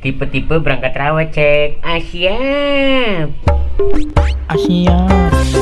Tipe-tipe berangkat rawat cek. Ah. Asia ah,